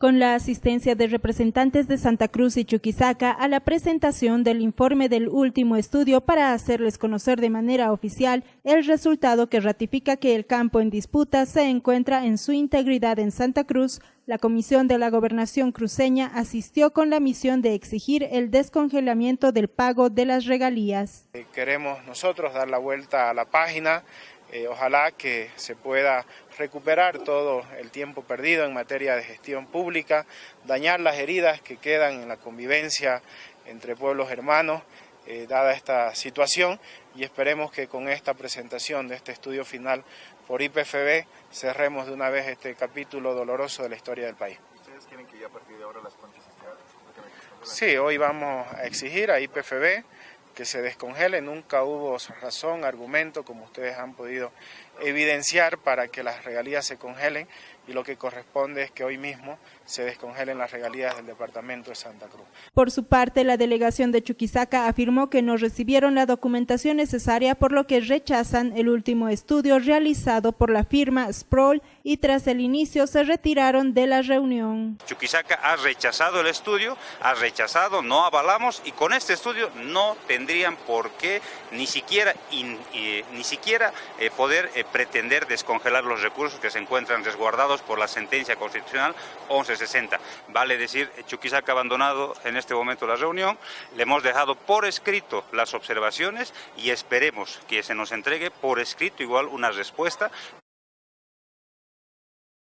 con la asistencia de representantes de Santa Cruz y Chuquisaca a la presentación del informe del último estudio para hacerles conocer de manera oficial el resultado que ratifica que el campo en disputa se encuentra en su integridad en Santa Cruz, la Comisión de la Gobernación cruceña asistió con la misión de exigir el descongelamiento del pago de las regalías. Eh, queremos nosotros dar la vuelta a la página, eh, ojalá que se pueda recuperar todo el tiempo perdido en materia de gestión pública, dañar las heridas que quedan en la convivencia entre pueblos hermanos, eh, dada esta situación, y esperemos que con esta presentación de este estudio final por IPFB cerremos de una vez este capítulo doloroso de la historia del país. ¿Ustedes quieren que ya a partir de ahora las Sí, hoy vamos a exigir a IPFB que se descongele, nunca hubo razón, argumento, como ustedes han podido evidenciar para que las regalías se congelen y lo que corresponde es que hoy mismo se descongelen las regalías del departamento de Santa Cruz. Por su parte, la delegación de Chuquisaca afirmó que no recibieron la documentación necesaria por lo que rechazan el último estudio realizado por la firma Sproul y tras el inicio se retiraron de la reunión. Chuquisaca ha rechazado el estudio, ha rechazado, no avalamos y con este estudio no tendrían por qué ni siquiera, ni siquiera eh, poder eh, pretender descongelar los recursos que se encuentran resguardados por la sentencia constitucional 1160. Vale decir, Chuquisaca ha abandonado en este momento la reunión, le hemos dejado por escrito las observaciones y esperemos que se nos entregue por escrito igual una respuesta